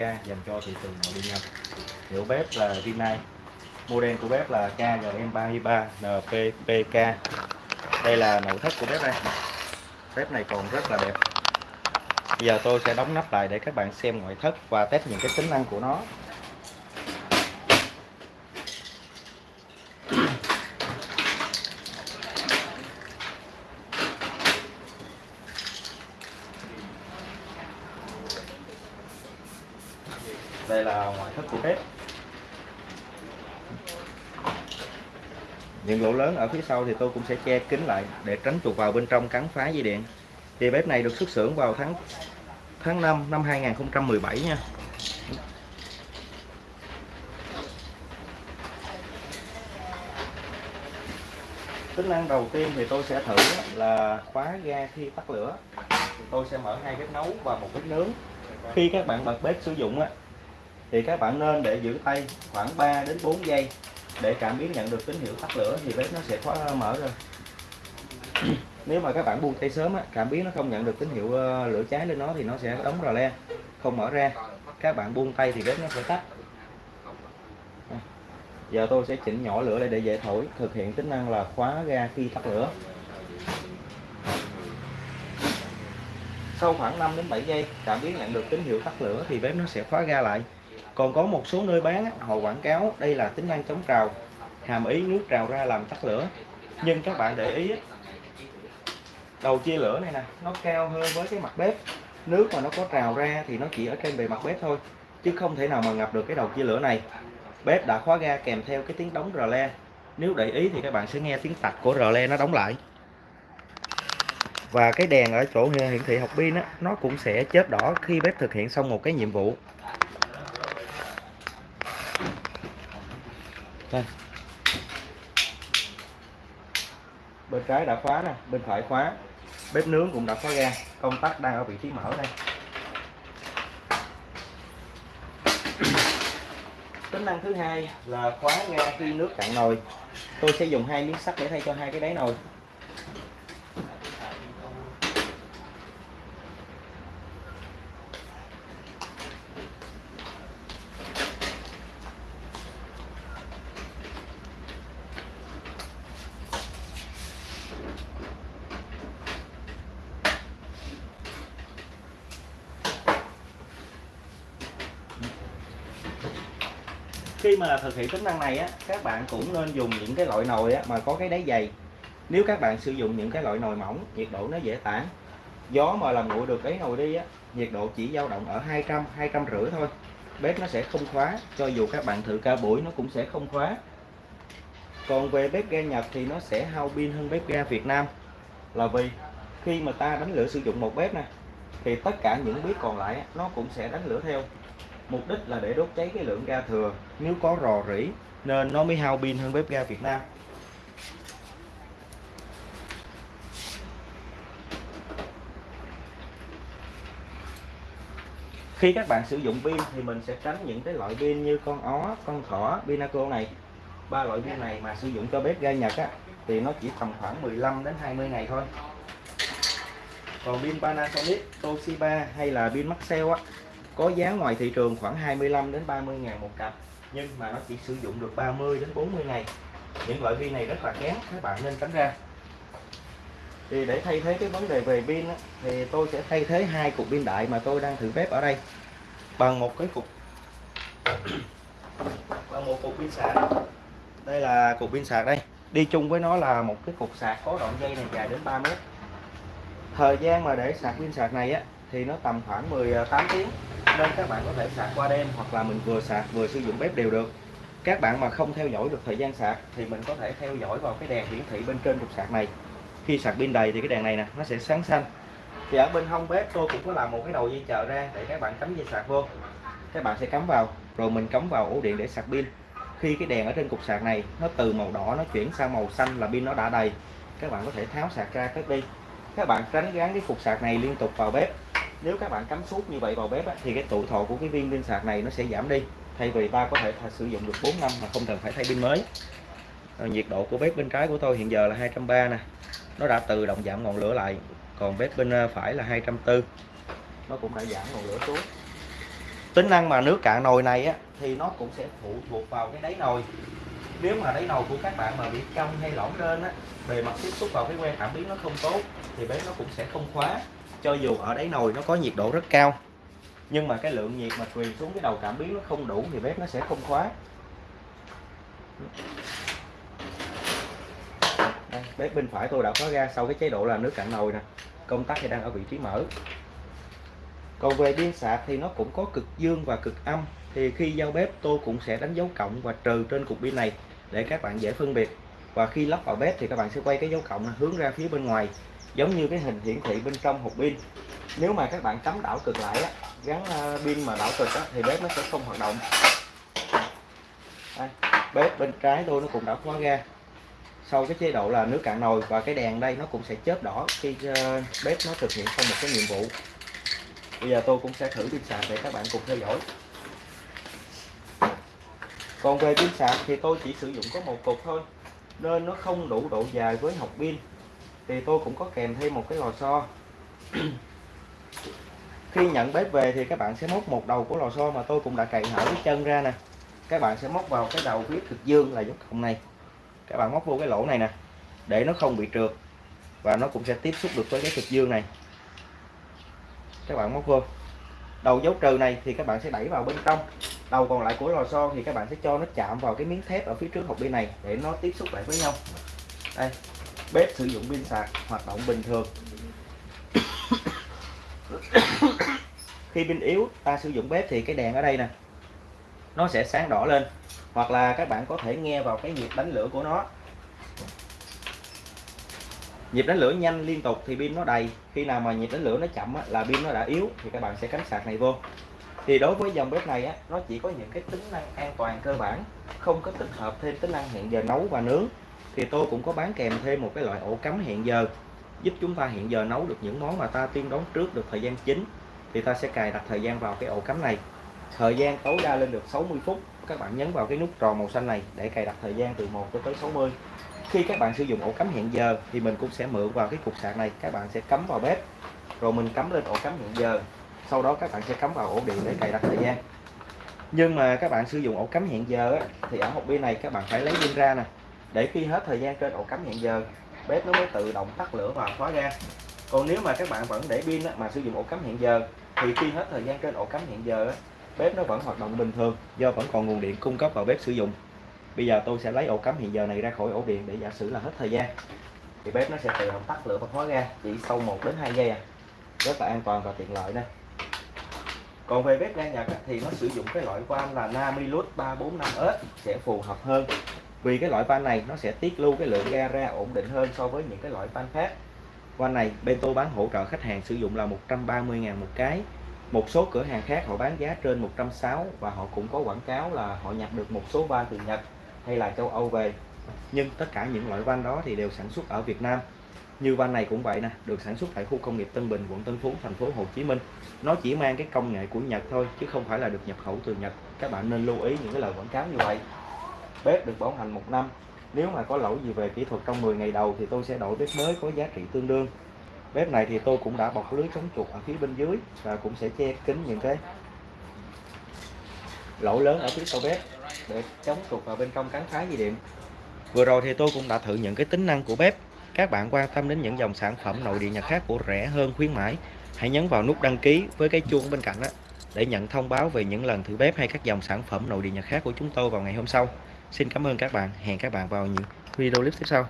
dành cho thị trường nội địa Nhật. Hiệu bếp là Rinnai. Model của bếp là KGM33 NPPK. Đây là nội thất của bếp đây. Bếp này còn rất là đẹp. Bây giờ tôi sẽ đóng nắp lại để các bạn xem ngoại thất và test những cái tính năng của nó. Đây là ngoại thất của bếp những lỗ lớn ở phía sau thì tôi cũng sẽ che kín lại để tránh chuột vào bên trong cắn phá dây điện. Thì bếp này được xuất xưởng vào tháng tháng 5 năm 2017 nha. Tính năng đầu tiên thì tôi sẽ thử là khóa ga khi tắt lửa. Tôi sẽ mở hai bếp nấu và một bếp nướng. Khi các bạn bật bếp sử dụng á thì các bạn nên để giữ tay khoảng 3 đến 4 giây để cảm biến nhận được tín hiệu tắt lửa thì bếp nó sẽ khóa mở rồi nếu mà các bạn buông tay sớm á, cảm biến nó không nhận được tín hiệu ờ, lửa cháy lên nó thì nó sẽ đóng rò le không mở ra. Các bạn buông tay thì bếp nó sẽ tắt. À, giờ tôi sẽ chỉnh nhỏ lửa lại để dễ thổi thực hiện tính năng là khóa ga khi tắt lửa. Sau khoảng 5 đến 7 giây cảm biến nhận được tín hiệu tắt lửa thì bếp nó sẽ khóa ga lại còn có một số nơi bán họ quảng cáo đây là tính năng chống trào, hàm ý nước trào ra làm tắt lửa. Nhưng các bạn để ý đầu chia lửa này nè, nó cao hơn với cái mặt bếp. Nước mà nó có trào ra thì nó chỉ ở trên bề mặt bếp thôi, chứ không thể nào mà ngập được cái đầu chia lửa này. Bếp đã khóa ga kèm theo cái tiếng đóng rờ le. Nếu để ý thì các bạn sẽ nghe tiếng tạch của rờ le nó đóng lại. Và cái đèn ở chỗ hiển thị học pin á, nó cũng sẽ chớp đỏ khi bếp thực hiện xong một cái nhiệm vụ. Đây. Bên trái đã khóa nè, bên phải khóa. Bếp nướng cũng đã khóa ga công tắc đang ở vị trí mở đây. Tính năng thứ hai là khóa ga khi nước cạn nồi. Tôi sẽ dùng hai miếng sắt để thay cho hai cái đáy nồi. Khi mà thực hiện tính năng này á các bạn cũng nên dùng những cái loại nồi á, mà có cái đáy dày. Nếu các bạn sử dụng những cái loại nồi mỏng nhiệt độ nó dễ tản. Gió mà làm nguội được cái nồi đi á nhiệt độ chỉ dao động ở 200 200 rưỡi thôi. Bếp nó sẽ không khóa cho dù các bạn thử ca buổi nó cũng sẽ không khóa. Còn về bếp ga Nhật thì nó sẽ hao pin hơn bếp ga Việt Nam. Là vì khi mà ta đánh lửa sử dụng một bếp nè thì tất cả những bếp còn lại nó cũng sẽ đánh lửa theo mục đích là để đốt cháy cái lượng ga thừa. Nếu có rò rỉ, nên nó mới hao pin hơn bếp ga Việt Nam. Khi các bạn sử dụng pin thì mình sẽ tránh những cái loại pin như con ó, con thỏ, pinaco này. Ba loại pin này mà sử dụng cho bếp ga Nhật á, thì nó chỉ tầm khoảng 15 đến 20 ngày thôi. Còn pin Panasonic, Toshiba hay là pin Maxell á có giá ngoài thị trường khoảng 25 đến 30 ngàn một cặp nhưng mà nó chỉ sử dụng được 30 đến 40 ngày. Những loại pin này rất là kén các bạn nên tránh ra. Thì để thay thế cái vấn đề về pin á, thì tôi sẽ thay thế hai cục pin đại mà tôi đang thử bếp ở đây. Bằng một cái cục bằng một cục pin sạc. Đây là cục pin sạc đây. Đi chung với nó là một cái cục sạc có đoạn dây này dài đến 3 mét. Thời gian mà để sạc pin sạc này á thì nó tầm khoảng 18 tiếng nên các bạn có thể sạc qua đêm hoặc là mình vừa sạc vừa sử dụng bếp đều được. Các bạn mà không theo dõi được thời gian sạc thì mình có thể theo dõi vào cái đèn hiển thị bên trên trục sạc này. Khi sạc pin đầy thì cái đèn này nè, nó sẽ sáng xanh. Thì ở bên hông bếp tôi cũng có làm một cái đầu dây chờ ra để các bạn cắm dây sạc vô. Các bạn sẽ cắm vào, rồi mình cắm vào ổ điện để sạc pin. Khi cái đèn ở trên cục sạc này nó từ màu đỏ nó chuyển sang màu xanh là pin nó đã đầy, các bạn có thể tháo sạc ra cất đi. Các bạn tránh gắn cái cục sạc này liên tục vào bếp nếu các bạn cắm suốt như vậy vào bếp á, thì cái tuổi thọ của cái viên pin sạc này nó sẽ giảm đi. Thay vì ta có thể sử dụng được 4 năm mà không cần phải thay pin mới. À, nhiệt độ của bếp bên trái của tôi hiện giờ là 230 nè. Nó đã tự động giảm ngọn lửa lại còn bếp bên ờ, phải là 240 nó cũng đã giảm ngọn lửa xuống. Tính năng mà nước cạn nồi này á thì nó cũng sẽ phụ thuộc vào cái đáy nồi. Nếu mà đáy nồi của các bạn mà bị cong hay lõm lên á bề mặt tiếp xúc vào cái que cảm biến nó không tốt thì bếp nó cũng sẽ không khóa cho dù ở đáy nồi nó có nhiệt độ rất cao nhưng mà cái lượng nhiệt mà truyền xuống cái đầu cảm biến nó không đủ thì bếp nó sẽ không khóa. Đây, bếp bên phải tôi đã khóa ra sau cái chế độ là nước cạn nồi nè công tắc thì đang ở vị trí mở. Còn về pin sạc thì nó cũng có cực dương và cực âm thì khi giao bếp tôi cũng sẽ đánh dấu cộng và trừ trên cục pin này để các bạn dễ phân biệt. Và khi lắp vào bếp thì các bạn sẽ quay cái dấu cộng hướng ra phía bên ngoài giống như cái hình hiển thị bên trong hộp pin. Nếu mà các bạn cắm đảo cực lại á, gắn ờ, pin mà đảo cực á, thì bếp nó sẽ không hoạt động. Đây, bếp bên trái tôi nó cũng đã khóa ra. Sau cái chế độ là nước cạn nồi và cái đèn đây nó cũng sẽ chớp đỏ khi ờ, bếp nó thực hiện xong một cái nhiệm vụ. Bây giờ tôi cũng sẽ thử pin sạc để các bạn cùng theo dõi. Còn về pin sạc thì tôi chỉ sử dụng có một cục thôi nên nó không đủ độ dài với học pin thì tôi cũng có kèm thêm một cái lò xo. Khi nhận bếp về thì các bạn sẽ móc một đầu của lò xo mà tôi cũng đã cày hở cái chân ra nè. Các bạn sẽ móc vào cái đầu phía cực dương là dấu cộng này. Các bạn móc vô cái lỗ này nè, để nó không bị trượt và nó cũng sẽ tiếp xúc được với cái cực dương này. Các bạn móc vô. Đầu dấu trừ này thì các bạn sẽ đẩy vào bên trong. Đầu còn lại của lò xo thì các bạn sẽ cho nó chạm vào cái miếng thép ở phía trước hộp bên này để nó tiếp xúc lại với nhau. Đây bếp sử dụng pin sạc hoạt động bình thường. Khi pin yếu ta sử dụng bếp thì cái đèn ở đây nè nó sẽ sáng đỏ lên hoặc là các bạn có thể nghe vào cái nhịp đánh lửa của nó. Nhịp đánh lửa nhanh liên tục thì pin nó đầy khi nào mà nhịp đánh lửa nó chậm á, là pin nó đã yếu thì các bạn sẽ cắm sạc này vô. Thì đối với dòng bếp này á, nó chỉ có những cái tính năng an toàn cơ bản không có tích hợp thêm tính năng hẹn giờ nấu và nướng thì tôi cũng có bán kèm thêm một cái loại ổ cắm hẹn giờ, giúp chúng ta hẹn giờ nấu được những món mà ta tiên đoán trước được thời gian chính. Thì ta sẽ cài đặt thời gian vào cái ổ cắm này. Thời gian tối đa lên được 60 phút. Các bạn nhấn vào cái nút tròn màu xanh này để cài đặt thời gian từ 1 cho tới 60 khi các bạn sử dụng ổ cắm hẹn giờ thì mình cũng sẽ mượn vào cái cục sạc này, các bạn sẽ cắm vào bếp. Rồi mình cắm lên ổ cắm hẹn giờ. Sau đó các bạn sẽ cắm vào ổ điện để cài đặt thời gian. Nhưng mà các bạn sử dụng ổ cắm hẹn giờ thì ở hộp pin này các bạn phải lấy pin ra nè để khi hết thời gian trên ổ cắm hẹn giờ, bếp nó mới tự động tắt lửa và khóa ra còn nếu mà các bạn vẫn để pin mà sử dụng ổ cắm hẹn giờ, thì khi hết thời gian trên ổ cắm hẹn giờ bếp nó vẫn hoạt động bình thường, do vẫn còn nguồn điện cung cấp vào bếp sử dụng. Bây giờ tôi sẽ lấy ổ cắm hiện giờ này ra khỏi ổ điện để giả sử là hết thời gian. Thì bếp nó sẽ tự động tắt lửa và khóa ra chỉ sau 1 đến 2 giây à. Rất là an toàn và tiện lợi đây còn về bếp ga Nhật thì nó sử dụng cái loại van là Namilus 345S sẽ phù hợp hơn vì cái loại van này nó sẽ tiết lưu cái lượng ga ra ổn định hơn so với những cái loại van khác. Van này bên tôi bán hỗ trợ khách hàng sử dụng là 130.000 một cái. Một số cửa hàng khác họ bán giá trên 160 và họ cũng có quảng cáo là họ nhập được một số van từ Nhật hay là châu Âu về. Nhưng tất cả những loại van đó thì đều sản xuất ở Việt Nam. Như van này cũng vậy nè, được sản xuất tại khu công nghiệp Tân Bình, quận Tân Phú, thành phố Hồ Chí Minh. Nó chỉ mang cái công nghệ của Nhật thôi, chứ không phải là được nhập khẩu từ Nhật. Các bạn nên lưu ý những cái lời quảng cáo như vậy bếp được bảo hành một năm. Nếu mà có lỗi gì về kỹ thuật trong 10 ngày đầu thì tôi sẽ đổi bếp mới có giá trị tương đương. Bếp này thì tôi cũng đã bọc lưới chống chuột ở phía bên dưới và cũng sẽ che kín những cái lỗ lớn ở phía sau bếp để chống chuột vào bên trong cắn phá dây điện. Vừa rồi thì tôi cũng đã thử những cái tính năng của bếp. Các bạn quan tâm đến những dòng sản phẩm nội địa nhật khác của rẻ hơn khuyến mãi, hãy nhấn vào nút đăng ký với cái chuông bên cạnh đó để nhận thông báo về những lần thử bếp hay các dòng sản phẩm nội địa nhật khác của chúng tôi vào ngày hôm sau xin cảm ơn các bạn. Hẹn các bạn vào những video clip tiếp sau.